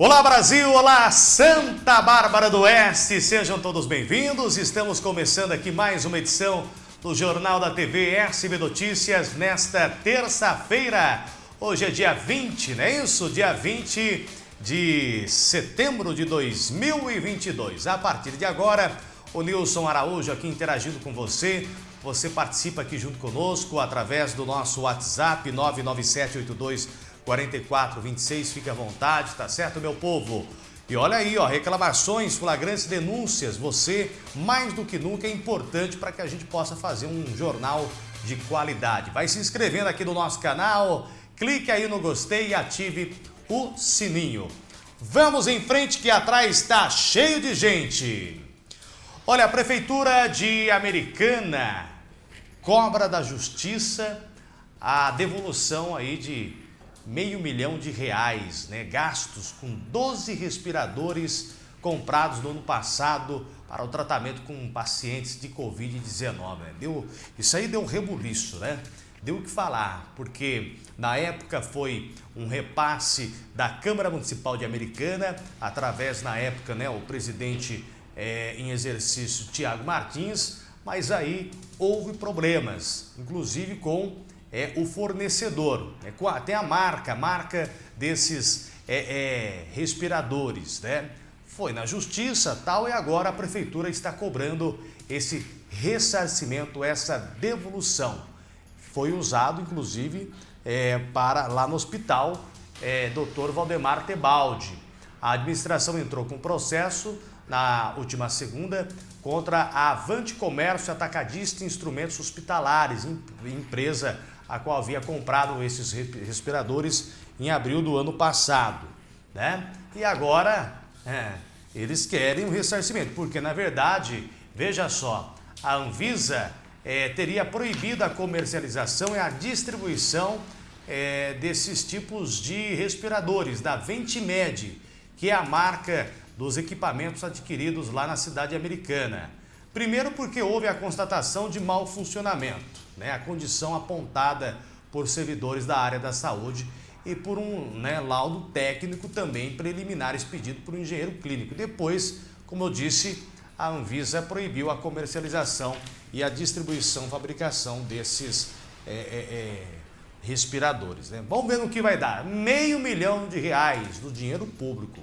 Olá Brasil, olá Santa Bárbara do Oeste, sejam todos bem-vindos. Estamos começando aqui mais uma edição do Jornal da TV SB Notícias nesta terça-feira. Hoje é dia 20, não é isso? Dia 20 de setembro de 2022. A partir de agora, o Nilson Araújo aqui interagindo com você. Você participa aqui junto conosco através do nosso WhatsApp 99782 4426, fique à vontade, tá certo, meu povo? E olha aí, ó, reclamações, flagrantes, denúncias, você, mais do que nunca, é importante para que a gente possa fazer um jornal de qualidade. Vai se inscrevendo aqui no nosso canal, clique aí no gostei e ative o sininho. Vamos em frente que atrás está cheio de gente. Olha, a Prefeitura de Americana cobra da Justiça a devolução aí de meio milhão de reais, né, gastos com 12 respiradores comprados no ano passado para o tratamento com pacientes de Covid-19. Né? Isso aí deu rebuliço, né? Deu o que falar, porque na época foi um repasse da Câmara Municipal de Americana, através, na época, né, o presidente é, em exercício, Tiago Martins, mas aí houve problemas, inclusive com é o fornecedor, é, tem a marca, a marca desses é, é, respiradores, né? Foi na justiça tal e agora a prefeitura está cobrando esse ressarcimento, essa devolução. Foi usado, inclusive, é, para lá no hospital, é, Dr. Valdemar Tebaldi. A administração entrou com processo na última segunda contra a Avante Comércio Atacadista Instrumentos Hospitalares, empresa a qual havia comprado esses respiradores em abril do ano passado. Né? E agora é, eles querem o ressarcimento, porque na verdade, veja só, a Anvisa é, teria proibido a comercialização e a distribuição é, desses tipos de respiradores, da Ventimed, que é a marca dos equipamentos adquiridos lá na cidade americana. Primeiro porque houve a constatação de mau funcionamento né, a condição apontada por servidores da área da saúde e por um né, laudo técnico também preliminar expedido por um engenheiro clínico. Depois, como eu disse, a Anvisa proibiu a comercialização e a distribuição, fabricação desses é, é, é, respiradores. Né? Vamos ver no que vai dar. Meio milhão de reais do dinheiro público.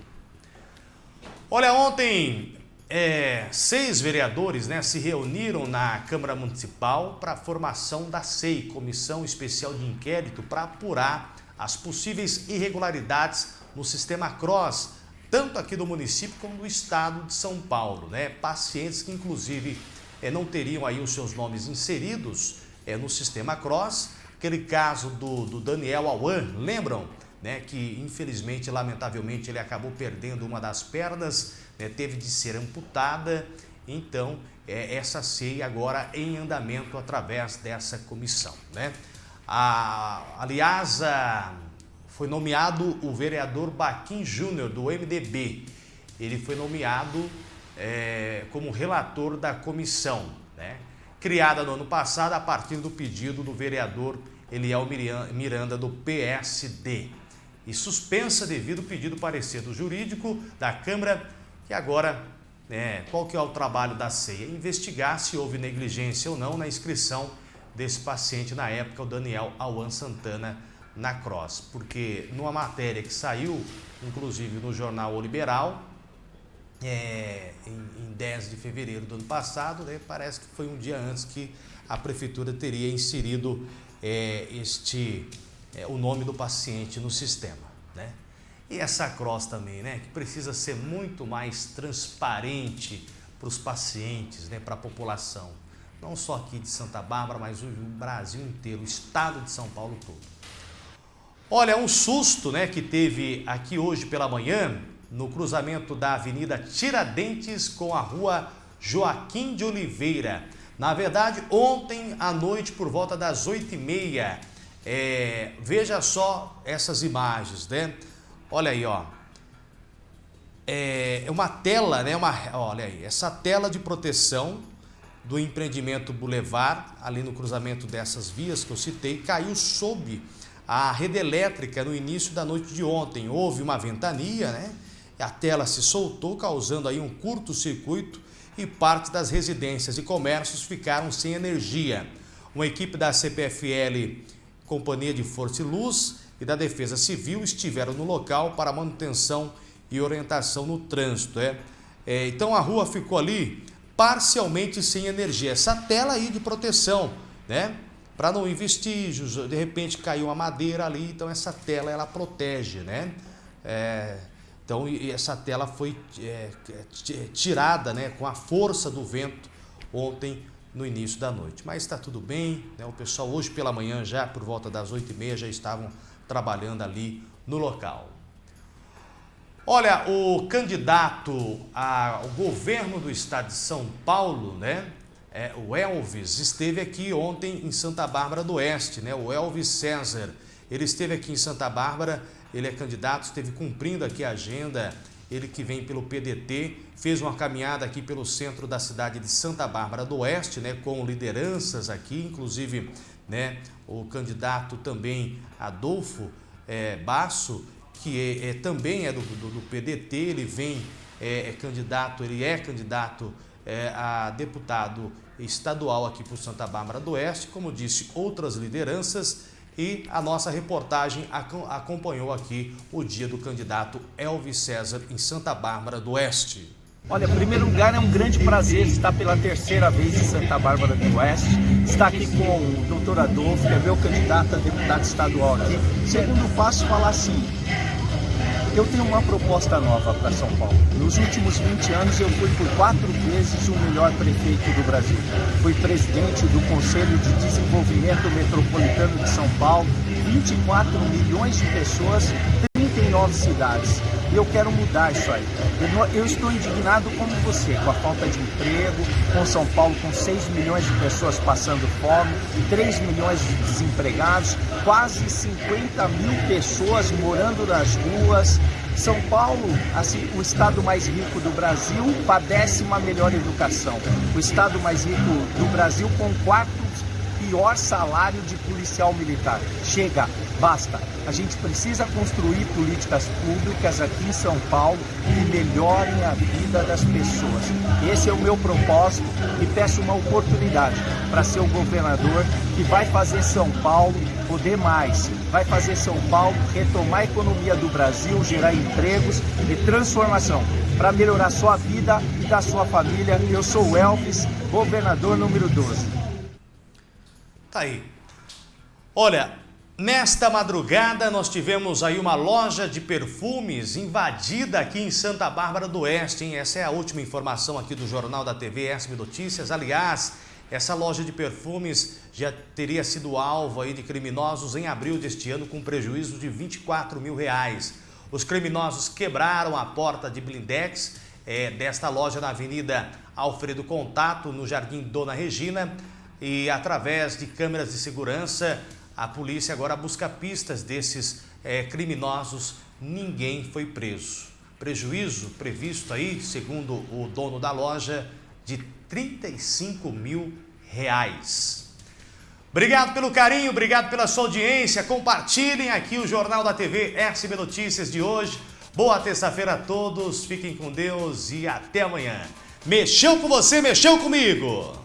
Olha, ontem é, seis vereadores né, se reuniram na Câmara Municipal para a formação da SEI, Comissão Especial de Inquérito, para apurar as possíveis irregularidades no sistema CROSS, tanto aqui do município como do estado de São Paulo. Né? Pacientes que, inclusive, é, não teriam aí os seus nomes inseridos é, no sistema CROSS. Aquele caso do, do Daniel Awan, lembram? Né, que, infelizmente, lamentavelmente, ele acabou perdendo uma das pernas né, teve de ser amputada, então é, essa ceia agora em andamento através dessa comissão. Né? A, aliás, a, foi nomeado o vereador Baquim Júnior, do MDB. Ele foi nomeado é, como relator da comissão, né? criada no ano passado a partir do pedido do vereador Eliel Miranda, do PSD. E suspensa devido ao pedido parecer do jurídico da Câmara que agora, é, qual que é o trabalho da ceia? Investigar se houve negligência ou não na inscrição desse paciente, na época, o Daniel Awan Santana, na Cross. Porque numa matéria que saiu, inclusive no jornal O Liberal, é, em, em 10 de fevereiro do ano passado, né, parece que foi um dia antes que a prefeitura teria inserido é, este, é, o nome do paciente no sistema. Né? E essa cross também, né, que precisa ser muito mais transparente para os pacientes, né, para a população. Não só aqui de Santa Bárbara, mas o Brasil inteiro, o estado de São Paulo todo. Olha, um susto né, que teve aqui hoje pela manhã, no cruzamento da Avenida Tiradentes com a rua Joaquim de Oliveira. Na verdade, ontem à noite, por volta das 8h30, é, veja só essas imagens, né? Olha aí, ó. É, é uma tela, né? Uma, olha aí, essa tela de proteção do empreendimento Boulevard, ali no cruzamento dessas vias que eu citei, caiu sob a rede elétrica no início da noite de ontem. Houve uma ventania, né? a tela se soltou, causando aí um curto-circuito e parte das residências e comércios ficaram sem energia. Uma equipe da CPFL, Companhia de Força e Luz e da Defesa Civil estiveram no local para manutenção e orientação no trânsito. É? é então a rua ficou ali parcialmente sem energia. Essa tela aí de proteção, né? Para não ir vestígios, de repente caiu uma madeira ali, então essa tela ela protege, né? É, então essa tela foi é, é tirada né, com a força do vento ontem no início da noite. Mas está tudo bem, né? o pessoal hoje pela manhã já por volta das 8h30 já estavam trabalhando ali no local. Olha, o candidato ao governo do estado de São Paulo, né? É, o Elvis esteve aqui ontem em Santa Bárbara do Oeste, né? O Elvis César. Ele esteve aqui em Santa Bárbara, ele é candidato, esteve cumprindo aqui a agenda, ele que vem pelo PDT, fez uma caminhada aqui pelo centro da cidade de Santa Bárbara do Oeste, né? Com lideranças aqui, inclusive, né? O candidato também Adolfo é, Basso, que é, é, também é do, do, do, PDT, ele vem, é, é candidato, ele é candidato é, a deputado estadual aqui por Santa Bárbara do Oeste, como disse, outras lideranças e a nossa reportagem acompanhou aqui o dia do candidato Elvis César em Santa Bárbara do Oeste. Olha, em primeiro lugar, é um grande prazer estar pela terceira vez em Santa Bárbara do Oeste, estar aqui com o doutor Adolfo, que é meu candidato a deputado estadual aqui. Segundo passo, falar assim, eu tenho uma proposta nova para São Paulo. Nos últimos 20 anos eu fui por quatro vezes o melhor prefeito do Brasil. Fui presidente do Conselho de Desenvolvimento Metropolitano de São Paulo, 24 milhões de pessoas, 39 cidades. E eu quero mudar isso aí. Eu estou indignado como você, com a falta de emprego, com São Paulo com 6 milhões de pessoas passando fome, 3 milhões de desempregados, quase 50 mil pessoas morando nas ruas. São Paulo, assim, o estado mais rico do Brasil, padece uma melhor educação. O estado mais rico do Brasil com quarto pior salário de policial militar. Chega, basta. A gente precisa construir políticas públicas aqui em São Paulo que melhorem a vida das pessoas. Esse é o meu propósito e peço uma oportunidade para ser o governador que vai fazer São Paulo poder mais, vai fazer São Paulo retomar a economia do Brasil, gerar empregos e transformação para melhorar sua vida e da sua família. Eu sou o Elvis, governador número 12. Tá aí. Olha, nesta madrugada nós tivemos aí uma loja de perfumes invadida aqui em Santa Bárbara do Oeste, hein? Essa é a última informação aqui do Jornal da TV SB Notícias. Aliás, essa loja de perfumes já teria sido alvo aí de criminosos em abril deste ano com prejuízo de 24 mil reais. Os criminosos quebraram a porta de blindex é, desta loja na Avenida Alfredo Contato, no Jardim Dona Regina, e através de câmeras de segurança, a polícia agora busca pistas desses é, criminosos. Ninguém foi preso. Prejuízo previsto aí, segundo o dono da loja, de 35 mil reais. Obrigado pelo carinho, obrigado pela sua audiência. Compartilhem aqui o Jornal da TV SB Notícias de hoje. Boa terça-feira a todos, fiquem com Deus e até amanhã. Mexeu com você, mexeu comigo!